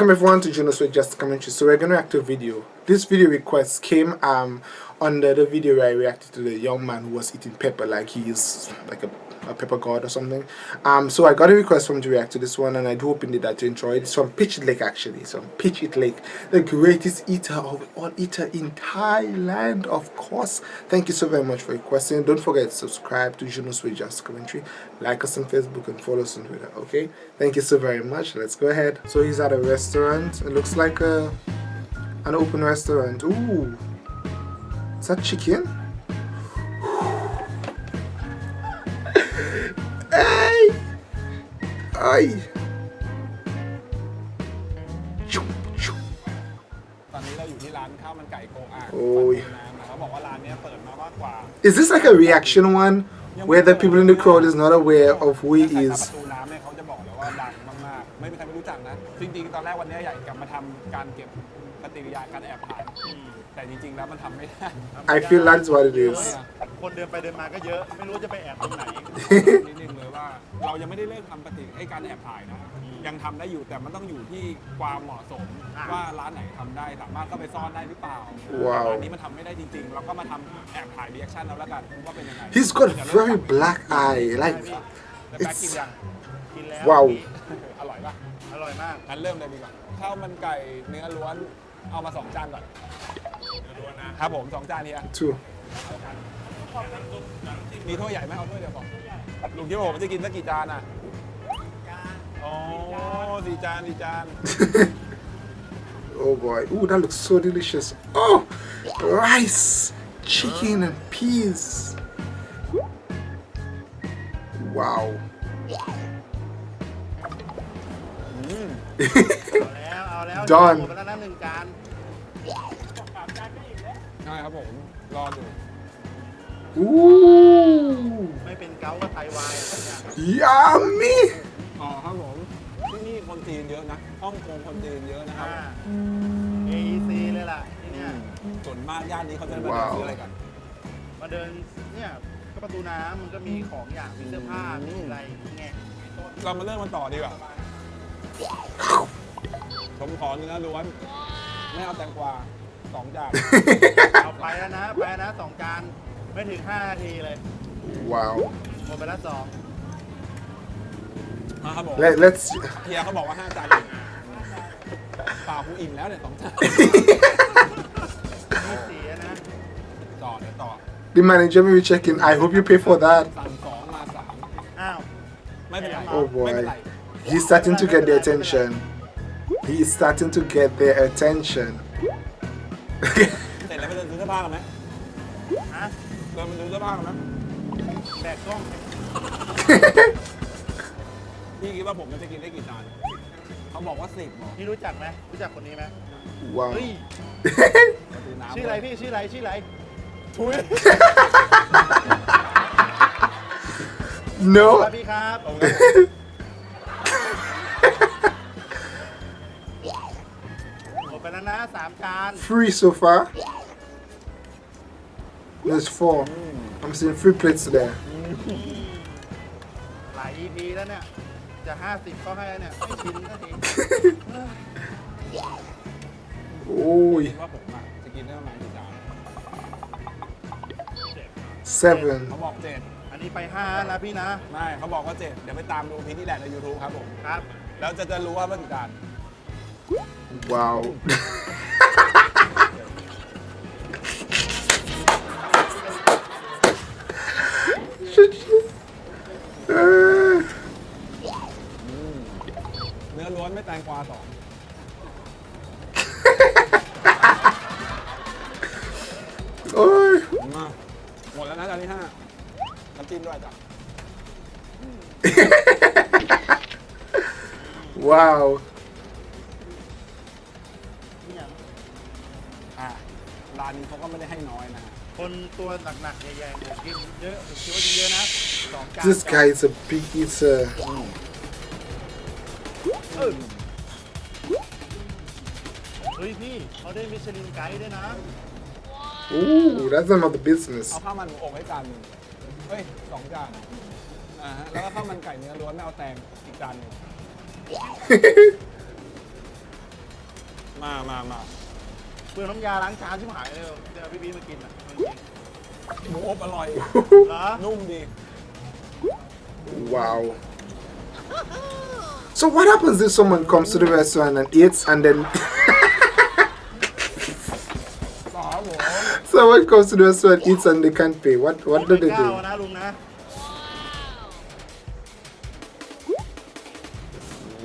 Welcome everyone to Juno's with Just Commentary. So we're going to react to a video. This video request came um under the video where I reacted to the young man who was eating pepper like he is like a, a pepper god or something. Um, so I got a request from to react to this one and I do hope indeed that you enjoy it. It's from Pitch Lake actually. It's from Pitch It Lake, the greatest eater of all eater in Thailand, of course. Thank you so very much for requesting. Don't forget to subscribe to Juno's with Just Commentary. Like us on Facebook and follow us on Twitter. Okay? Thank you so very much. Let's go ahead. So he's at a restaurant. It looks like a an open restaurant. Ooh. Is that chicken? Ay! ตอนนี้เราอยู่ที่ร้านข้าวมันไก่โกอ่าง โอ้ย น้ำนะเขาบอกว่าร้านเนี้ยเปิดมามากกว่า Is this like a reaction one where the people in the crowd is not aware of who he ถ้าใครมา is? ประตูน้ำเนี่ยเขาจะบอกเลยว่าดังมากๆ ไม่มีใครไม่รู้จักนะ จริงๆ ตอนแรกวันเนี้ยอยากกลับมาทำการเก็บปฏิกิริยาการแอบถ่ายแต่จริงๆ แล้วมันทำไม่ได้ I feel that's what it is. คนเดินไปเดินมาก็เยอะ ไม่รู้จะไปแอบตรงไหน นิดนึงเลย ว่าเรายังไม่ได้เลิกทำปฏิไอ้การแอบถ่ายนะ ยังทำได้อยู่แต่มันต้องอยู่ที่ความเหมาะสมอ่าว่าร้านไหนทำได้สามารถเข้าไปซ่อนได้หรือเปล่าว้าวร้านนี้มันทำไม่ได้จริงๆ เราก็มาทำแอบถ่ายรีแอคชั่นเอาแล้วกันว่าเป็นยังไง He's got a very black eye. Like, แล้วแป๊กกิน it's. ยัง กินแล้วว้าวอร่อยปะอร่อยมากงั้นเริ่มเลยดีกว่าข้าวมันไก่เนื้อล้วนเอามาสองจานก่อนครับผมสองจานเฮีย Two. มีถ้วยใหญ่ไหมเอาถ้วยเดียวพอลุงคิดว่าผมจะกินสักกี่จานอะอ๋อสี่จานสี่จาน Oh boy. Ooh, that looks so delicious. Oh, rice, chicken, and peas. Wow. เอาแล้วเอาแล้ว Done หมดไปแล้วนะหนึ่งจานใช่ครับผม รอดู Ooh, ไม่เป็นเกาก็ไตวายสักอย่าง yummy. อ๋อครับผมที่นี่คนจีนเยอะนะฮ่องกงคนจีนเยอะนะครับ อ่า AEC เลยล่ะที่เนี่ย ส่วนมากย่านนี้เขาจะมาเดินว้าวซื้ออะไรกัน มาเดินเนี่ยก็ประตูน้ำมันก็มีของอย่างมีเสื้อผ้ามีอะไรอย่างเงี้ยเรามาเริ่มมันต่อดีกว่าผมขอเนื้อล้วน ไม่เอาแตงกวาสองจานเอาไปแล้วนะไปแล้วนะสองจาน ไม่ถึง5นาทีเลย Wow. หมดไปแล้วสองมาครับผม Let, let's. เฮียเขาบอกว่าห้าจานเองเปล่ากูอิ่มแล้วเนี่ยสองจานมีสีนะต่อเดี๋ยวต่อ The manager may be checking. I hope you pay for that. สั่งสองมาสามอ้าว ไม่เป็นไร Oh ไม่เป็นไร boy. He's starting to get their attention. He is starting to get their attention. เสร็จแล้วไปเดินซื้อเสื้อผ้ากันไหมฮะ เดินไปซื้อเสื้อผ้ากันไหมแบกกล้อง พี่คิดว่าผมจะกินได้กี่จานเขาบอกว่าสิบหรอพี่รู้จักไหมรู้จักคนนี้ไหม wow. เฮ้ยประตูน้ำชื่ออะไรพี่ชื่ออะไรชื่ออะไรทุย no. ครับพี่ครับตรงนั้นหมดไปแล้วนะสามจาน Three so far. There's four. I'm seeing three plates there. หลาย EP แล้วเนี่ย จะ50ก็ให้แล้วเนี่ย ไม่ชินสักที Oh, คิดว่าผมอะจะกินได้ประมาณกี่จาน seven. เขาบอกเจ็ดอันนี้ไป5นะพี่นะ ไม่เขาบอกว่าเจ็ดเดี๋ยวไปตามดูพีนี่แหละใน YouTube ครับผม ครับ แล้วจะจะรู้ว่าเมื่อกี่จาน Wow. ไม่แตงกวาสอง oh, มาหมดแล้วนะจานที่ห้าน้ำจิ้มด้วยจ้ะ wow. เนี่ยอะร้านนี้เขาก็ไม่ได้ให้น้อยนะ คนตัวหนักๆใหญ่ๆผมกินเยอะผมคิดว่ากินเยอะนะสองจาน This guy is a big eater. เออ เฮ้ยพี่เขาได้มิชลินไกด์ด้วยนะ Ooh, that's another business. เอาข้าวมันหมูอบให้จานหนึ่งเฮ้ยสองจานอ่าฮะแล้วก็ข้าวมันไก่เนื้อล้วนไม่เอาแตงอีกจานหนึ่งมามามาเปลืองน้ำยาล้างจานที่หายเลยเดี๋ยวพี่บีมากินอะจริงหมูอบอร่อยๆเหรอนุ่มดี Wow. So what happens if someone comes to the restaurant and eats and then... someone comes to the restaurant, eats and they can't pay. What, what do they do?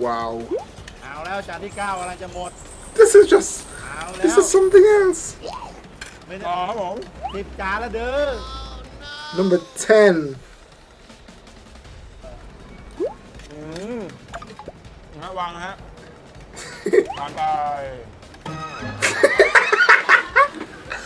Wow. This is just... This is something else. Number 10. นะวางนะฮะทานไป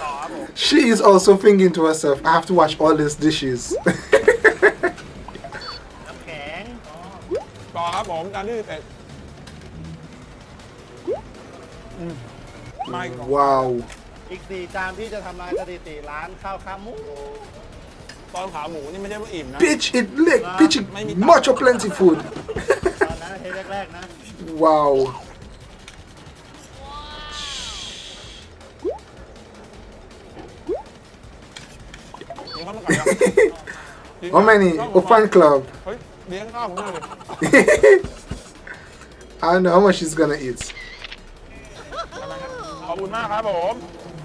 ต่อครับผม She is also thinking to herself, I have to wash all these dishes. น้ำแข็งต่อครับผมจานที่สิบเอ็ดอืมไม่ก่อน wow. อีกสี่จานพี่จะทำลายสถิติร้านข้าวขาหมูตอนขาหมูนี่ไม่ใช่ว่าอิ่มนะ Bitch, it lick. Bitch, it Maybe- much of plenty food. ตอนนั้นเทปแรกๆนะ Wow. เลี้ยงข้าวมันไก่ยัง How many? Open club. เฮ้ยเลี้ยงข้าวผมหน่อยดิ I don't know how much she's gonna eat. ขอบคุณมากครับผม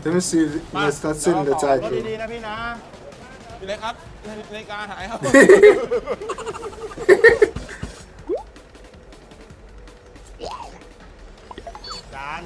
Let me see if it's not saying the รถ title. ดีๆนะพี่นะ พี่เล็กครับนาฬิกาหายครับ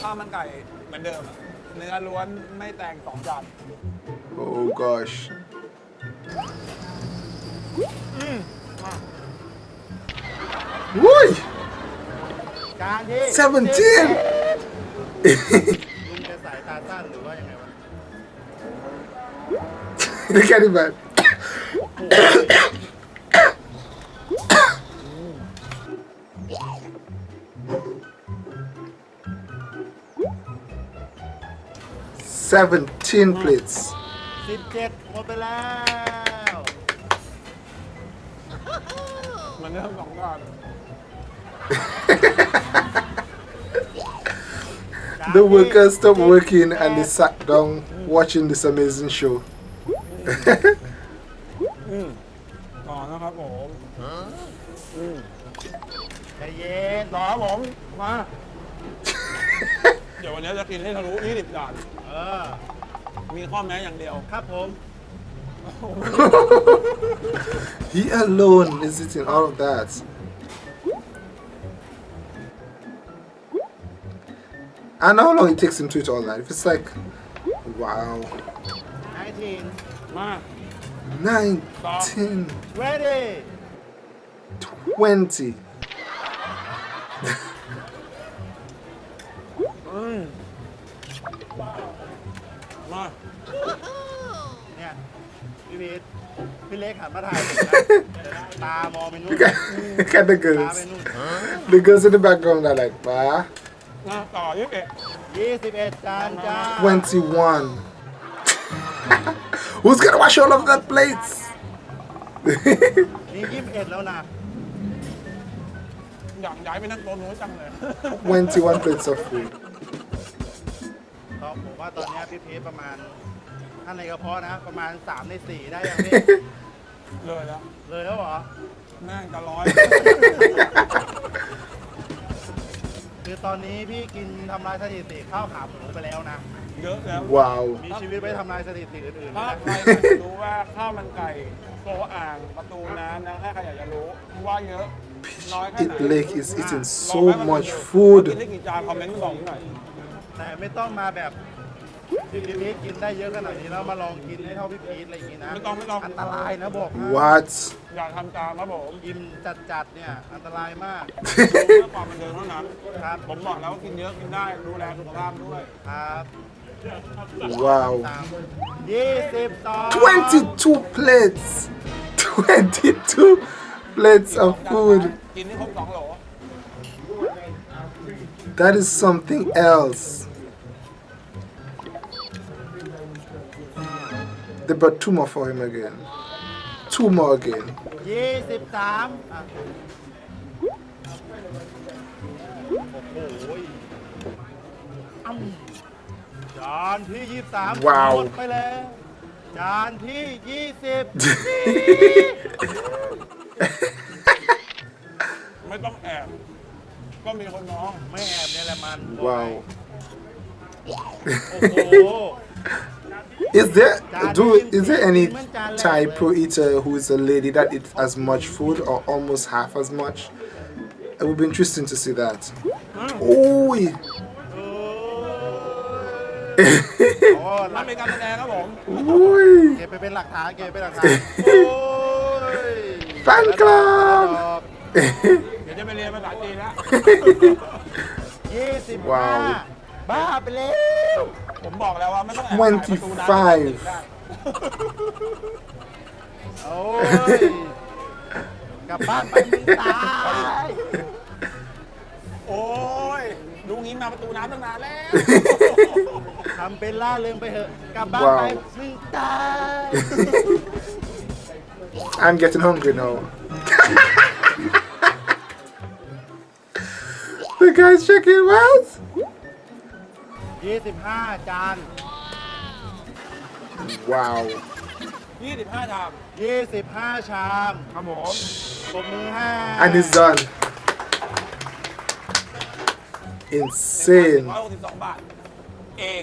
ข้าวมันไก่เหมือนเดิมอะเนื้อล้วนไม่แต่งสองจาน oh gosh. Woo! จานที่17ลุงจะสายตาสั้นหรือว่ายังไงวะ Look at him, man. Seventeen plates. สิบเจ็ดหมดไปแล้ว เหมือนเดิมสองจาน จาน The ที่ workers stopped working and they sat down watching this amazing show. ต่อนะครับผม ใจเย็น ต่อครับผม มา เดี๋ยววันนี้จะกินให้ทะลุ20จาน เออ มีข้อแม้อย่างเดียว ครับผม he alone is eating all of that. I know how long it takes him to eat all that. If it's like, wow, 19 มา 19, ready 20. พี่พีทพี่เล็กหันมาถ่ายผมนะตามองไปนู่น Look at, look at the ตา girls. ไปนู่น The girls in the background are like, bah, มาต่อยี่สิบเอ็ด 21 จานจ้า 21. Who's gonna wash all of that plates? นี่21 แล้วนะ อยากย้ายไปนั่งโต๊ะนู้นจังเลย 21 plates of food. ก็ผมว่าตอนเนี้ยพี่พีทประมาณ ท่านในกระเพาะนะ ประมาณ 3 ใน 4 ได้ยังพี่เลยแล้วเลยแล้วเหรอ แม่งจะร้อย คือตอนนี้พี่กินทำลายสถิติข้าวขาหมูไปแล้วนะ เยอะแล้ว Wow. มีชีวิตไว้ทำลายสถิติอื่นๆถ้านะ ใครอยากจะรู้ว่าข้าวมันไก่โตอ่างประตูน้ำนะถ้าใครอยากจะรู้ว่าเยอะน้อยแค่ไหน It Lake is eating ลอง so แวะมา much กินดู food. กินได้กี่จานคอมเมนต์บอกหน่อย แต่ไม่ต้องมาแบบ พี่พีทกินได้เยอะขนาดนี้แล้วมาลองกินให้เท่าพี่พีทอะไรอย่างงี้นะไม่ต้องไม่ต้อง อันตรายนะบอกให้ What อยากทำตามครับผมกินจัดๆเนี่ยอันตรายมาก ดูเพื่อความบันเทิงเท่านั้นครับผมบอกแล้วว่ากินเยอะกินได้ดูแลสุขภาพด้วย ครับ Wow ตามยี่สิบสอง22 plates 22 plates of food กินให้ครบสองโหล That is something else They brought two more for him again. Two more again. Wow. wow. Is there do is there any Thai pro eater who is a lady that eats as much food or almost half as much? It would be interesting to see that. Oh. Fan club. wow. ดี๋ยวจะไปเรียนภาษาจีนแล้ว ยี่สิบ ว้า ห้าว บ้าไปแล้ว ผมบอกแล้วว่าไม่ต้องแอบถ่ายประตูน้ำ 25 ได้ โอ้ย กลับบ้านไปมึงตาย โอ้ยลุงนี้มาประตูน้ำตั้งนานแล้ว ทำเป็นล่าเริงไปเถอะ กลับบ้านไป ว้าว มึงตาย I'm getting hungry now. the guy's checking him out. ยี่สิบห้าจาน Wow. 25ชามยี่สิบห้าชามครับผมปรบมือให้ And it's done. Insane. 162บาท เอง